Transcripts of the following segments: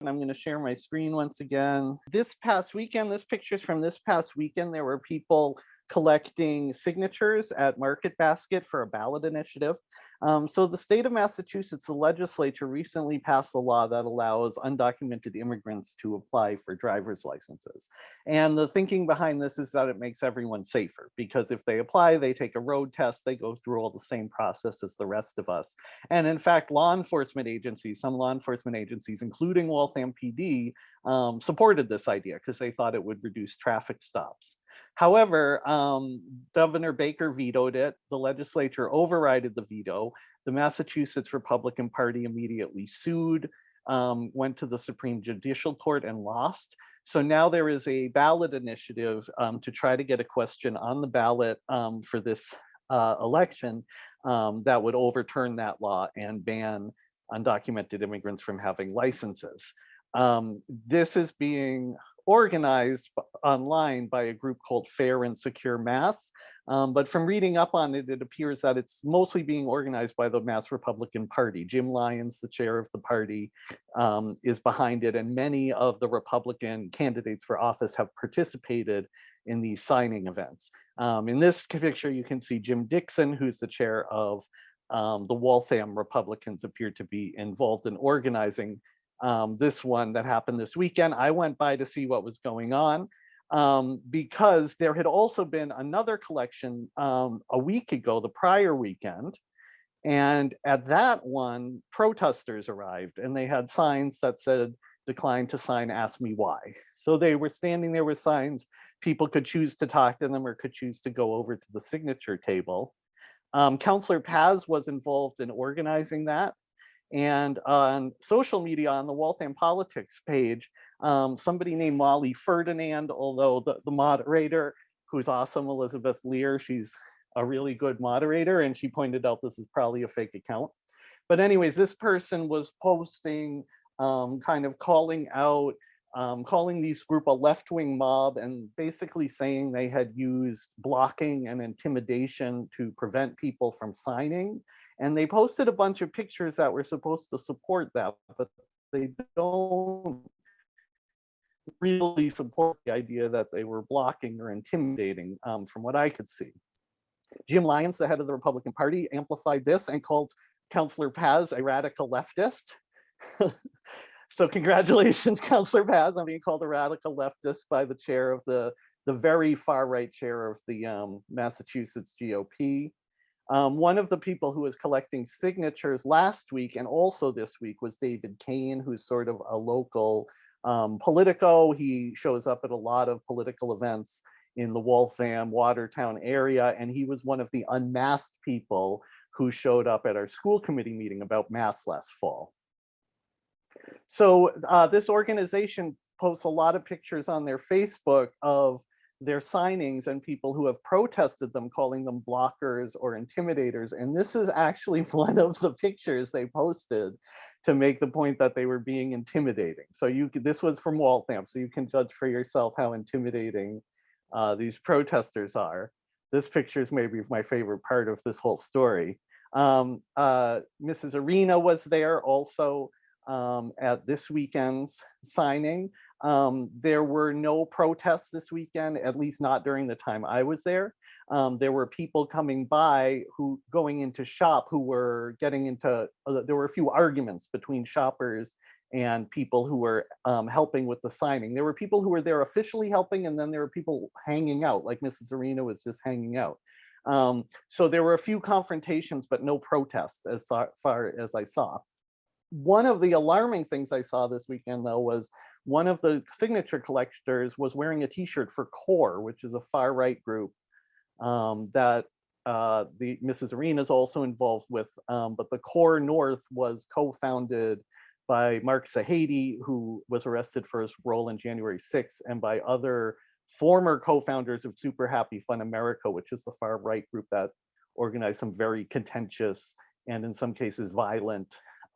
and I'm going to share my screen once again. This past weekend, this picture is from this past weekend, there were people collecting signatures at Market Basket for a ballot initiative. Um, so the state of Massachusetts, the legislature recently passed a law that allows undocumented immigrants to apply for driver's licenses. And the thinking behind this is that it makes everyone safer because if they apply, they take a road test, they go through all the same process as the rest of us. And in fact, law enforcement agencies, some law enforcement agencies, including Waltham PD, um, supported this idea because they thought it would reduce traffic stops. However, um, Governor Baker vetoed it. The legislature overrided the veto. The Massachusetts Republican Party immediately sued, um, went to the Supreme Judicial Court and lost. So now there is a ballot initiative um, to try to get a question on the ballot um, for this uh, election um, that would overturn that law and ban undocumented immigrants from having licenses. Um, this is being organized online by a group called Fair and Secure Mass. Um, but from reading up on it, it appears that it's mostly being organized by the Mass Republican Party. Jim Lyons, the chair of the party, um, is behind it, and many of the Republican candidates for office have participated in these signing events. Um, in this picture, you can see Jim Dixon, who's the chair of um, the Waltham Republicans, appear to be involved in organizing um, this one that happened this weekend. I went by to see what was going on um, because there had also been another collection um, a week ago, the prior weekend. And at that one, protesters arrived and they had signs that said, decline to sign, ask me why. So they were standing there with signs, people could choose to talk to them or could choose to go over to the signature table. Um, Councillor Paz was involved in organizing that. And on social media on the Waltham Politics page, um, somebody named Molly Ferdinand, although the, the moderator, who's awesome, Elizabeth Lear, she's a really good moderator, and she pointed out this is probably a fake account. But anyways, this person was posting, um, kind of calling out, um, calling these group a left-wing mob and basically saying they had used blocking and intimidation to prevent people from signing. And they posted a bunch of pictures that were supposed to support that, but they don't really support the idea that they were blocking or intimidating um, from what I could see. Jim Lyons, the head of the Republican Party, amplified this and called Councillor Paz a radical leftist. so congratulations, Councillor Paz, on being called a radical leftist by the chair of the, the very far right chair of the um, Massachusetts GOP. Um, one of the people who was collecting signatures last week and also this week was David Kane, who's sort of a local um, Politico. He shows up at a lot of political events in the Waltham, Watertown area, and he was one of the unmasked people who showed up at our school committee meeting about masks last fall. So uh, this organization posts a lot of pictures on their Facebook of their signings and people who have protested them, calling them blockers or intimidators. And this is actually one of the pictures they posted to make the point that they were being intimidating. So you this was from Waltham, so you can judge for yourself how intimidating uh, these protesters are. This picture is maybe my favorite part of this whole story. Um, uh, Mrs. Arena was there also um, at this weekend's signing. Um, there were no protests this weekend, at least not during the time I was there. Um, there were people coming by who going into shop who were getting into, uh, there were a few arguments between shoppers and people who were um, helping with the signing. There were people who were there officially helping and then there were people hanging out like Mrs. Arena was just hanging out. Um, so there were a few confrontations, but no protests as far as I saw. One of the alarming things I saw this weekend though was one of the signature collectors was wearing a t-shirt for CORE, which is a far right group um, that uh, the Mrs. Arena is also involved with, um, but the CORE North was co-founded by Mark Sahady, who was arrested for his role in January 6th, and by other former co-founders of Super Happy Fun America, which is the far right group that organized some very contentious and in some cases violent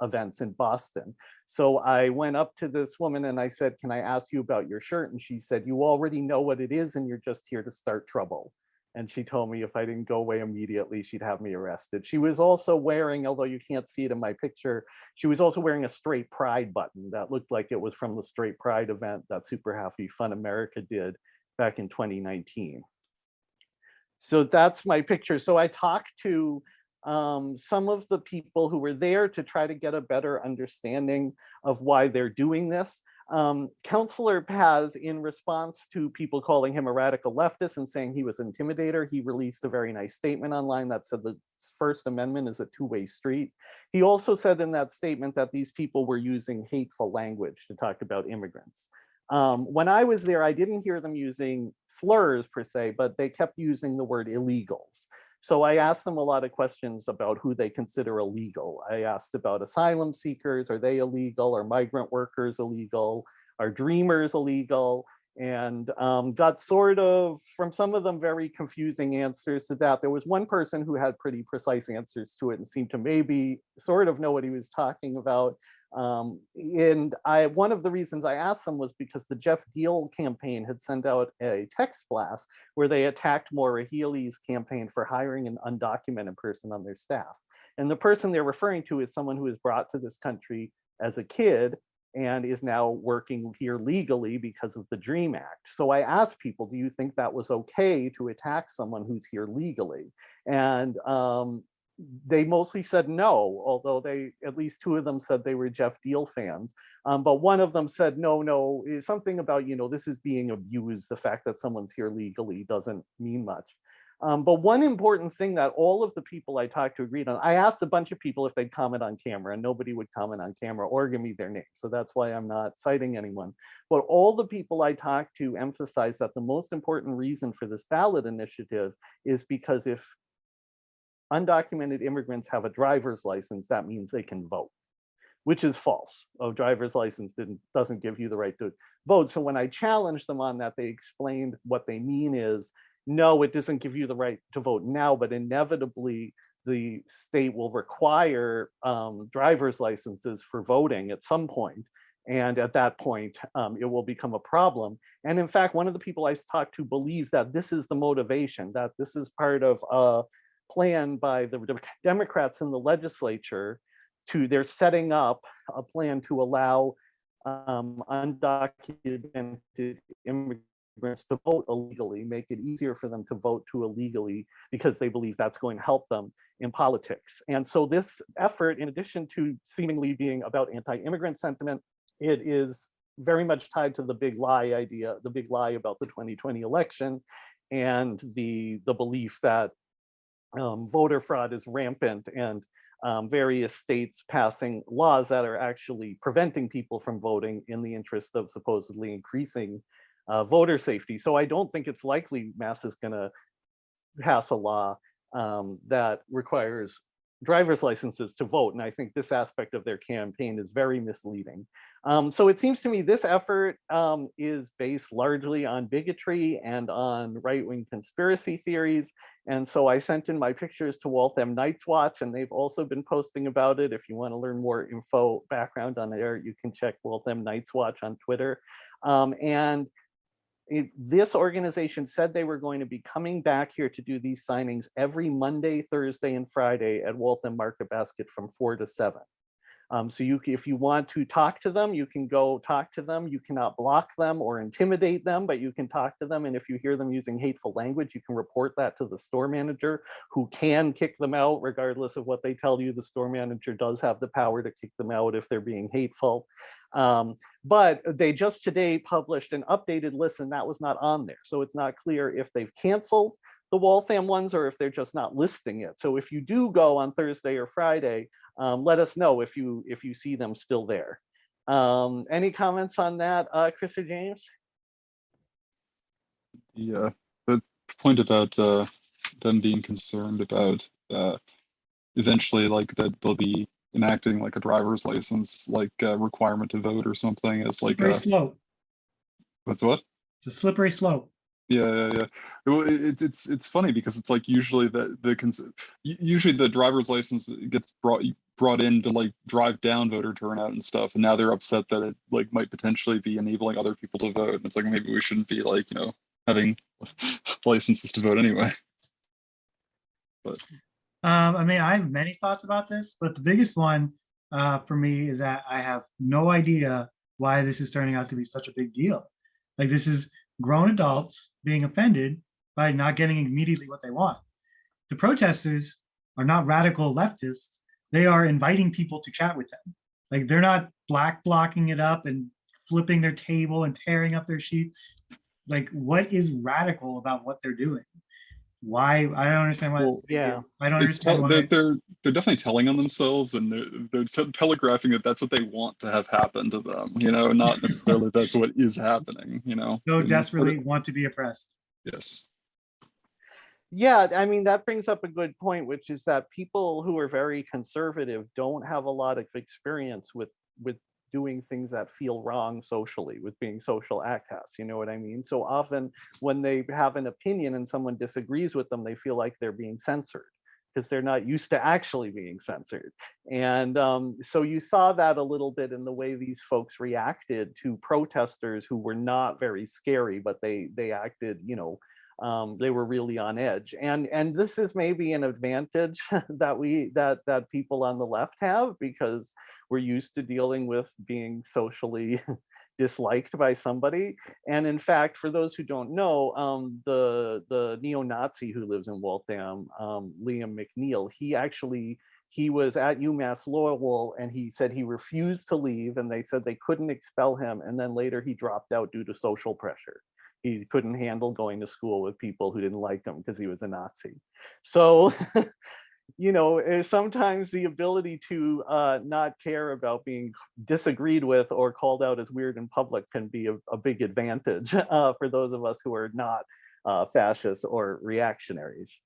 events in Boston. So I went up to this woman and I said, can I ask you about your shirt? And she said, you already know what it is and you're just here to start trouble. And she told me if I didn't go away immediately, she'd have me arrested. She was also wearing, although you can't see it in my picture, she was also wearing a straight pride button that looked like it was from the straight pride event that Super Happy Fun America did back in 2019. So that's my picture. So I talked to um, some of the people who were there to try to get a better understanding of why they're doing this. Um, Councillor Paz, in response to people calling him a radical leftist and saying he was intimidator, he released a very nice statement online that said the First Amendment is a two-way street. He also said in that statement that these people were using hateful language to talk about immigrants. Um, when I was there, I didn't hear them using slurs per se, but they kept using the word illegals. So I asked them a lot of questions about who they consider illegal. I asked about asylum seekers, are they illegal? Are migrant workers illegal? Are dreamers illegal? And um, got sort of, from some of them, very confusing answers to that. There was one person who had pretty precise answers to it and seemed to maybe sort of know what he was talking about. Um, and I, one of the reasons I asked them was because the Geoff Diehl campaign had sent out a text blast where they attacked Maura Healey's campaign for hiring an undocumented person on their staff. And the person they're referring to is someone who was brought to this country as a kid and is now working here legally because of the DREAM Act. So I asked people, do you think that was okay to attack someone who's here legally? And um, they mostly said no, although they, at least two of them said they were Geoff Diehl fans. Um, but one of them said, no, no, something about, you know, this is being abused. The fact that someone's here legally doesn't mean much. Um, but one important thing that all of the people I talked to agreed on, I asked a bunch of people if they'd comment on camera and nobody would comment on camera or give me their name. So that's why I'm not citing anyone. But all the people I talked to emphasized that the most important reason for this ballot initiative is because if undocumented immigrants have a driver's license, that means they can vote, which is false. A driver's license didn't, doesn't give you the right to vote. So when I challenged them on that, they explained what they mean is, no, it doesn't give you the right to vote now, but inevitably the state will require um, driver's licenses for voting at some point. And at that point, um, it will become a problem. And in fact, one of the people I talked to believes that this is the motivation, that this is part of uh, plan by the Democrats in the legislature to, they're setting up a plan to allow um, undocumented immigrants to vote illegally, make it easier for them to vote to illegally because they believe that's going to help them in politics. And so this effort, in addition to seemingly being about anti-immigrant sentiment, it is very much tied to the big lie idea, the big lie about the 2020 election and the, the belief that um, voter fraud is rampant and um, various states passing laws that are actually preventing people from voting in the interest of supposedly increasing uh, voter safety. So I don't think it's likely Mass is going to pass a law um, that requires driver's licenses to vote. And I think this aspect of their campaign is very misleading. Um, so it seems to me this effort um, is based largely on bigotry and on right-wing conspiracy theories. And so I sent in my pictures to Waltham Night's Watch and they've also been posting about it. If you want to learn more info background on there, you can check Waltham Night's Watch on Twitter. Um, and it, this organization said they were going to be coming back here to do these signings every Monday, Thursday, and Friday at Waltham Market Basket from four to seven. Um, so you, if you want to talk to them, you can go talk to them. You cannot block them or intimidate them, but you can talk to them. And if you hear them using hateful language, you can report that to the store manager who can kick them out regardless of what they tell you. The store manager does have the power to kick them out if they're being hateful. Um, but they just today published an updated list and that was not on there. So it's not clear if they've canceled the Waltham ones or if they're just not listing it. So if you do go on Thursday or Friday, um, let us know if you if you see them still there. Um, any comments on that, uh, Chris or James? Yeah, the point about uh, them being concerned about uh, eventually like that they'll be enacting like a driver's license like uh, requirement to vote or something as like Slippery a slope. what's what? It's a slippery slope. Yeah, yeah, yeah. Well, it's it's it's funny because it's like usually the the usually the driver's license gets brought brought in to like drive down voter turnout and stuff, and now they're upset that it like might potentially be enabling other people to vote. And it's like maybe we shouldn't be like you know having licenses to vote anyway. Um, I mean, I have many thoughts about this, but the biggest one uh, for me is that I have no idea why this is turning out to be such a big deal. Like this is grown adults being offended by not getting immediately what they want. The protesters are not radical leftists. They are inviting people to chat with them. Like they're not black blocking it up and flipping their table and tearing up their sheets. Like what is radical about what they're doing? Why? I don't understand why. Well, yeah. I don't It's understand why. they're, they're they're definitely telling on themselves and they're they're telegraphing that that's what they want to have happen to them, you know, not necessarily that's what is happening, you know. so And- desperately want to be oppressed. Yes. Yeah, I mean, that brings up a good point, which is that people who are very conservative don't have a lot of experience with with doing things that feel wrong socially, with being social outcasts, you know what I mean? So often when they have an opinion and someone disagrees with them, they feel like they're being censored because they're not used to actually being censored. And um, so you saw that a little bit in the way these folks reacted to protesters who were not very scary, but they they acted, you know, um, they were really on edge. And and this is maybe an advantage that we that that people on the left have because we're used to dealing with being socially disliked by somebody. And in fact, for those who don't know, um, the the neo-Nazi who lives in Waltham, um, Liam McNeil, he actually he was at UMass Lowell and he said he refused to leave and they said they couldn't expel him. And then later he dropped out due to social pressure he couldn't handle going to school with people who didn't like him because he was a Nazi. So, you know, eh, sometimes the ability to uh, not care about being disagreed with or called out as weird in public can be a, a big advantage uh, for those of us who are not uh, fascists or reactionaries.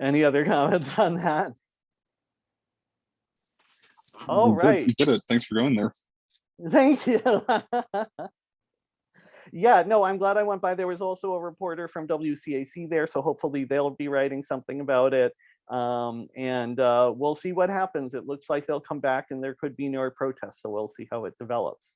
Any other comments on that? All right. You did it. Thanks for going there. Thank you. yeah, no, I'm glad I went by. There was also a reporter from WCAC there, so hopefully they'll be writing something about it. Um, and uh, we'll see what happens. It looks like they'll come back and there could be no protests, so we'll see how it develops.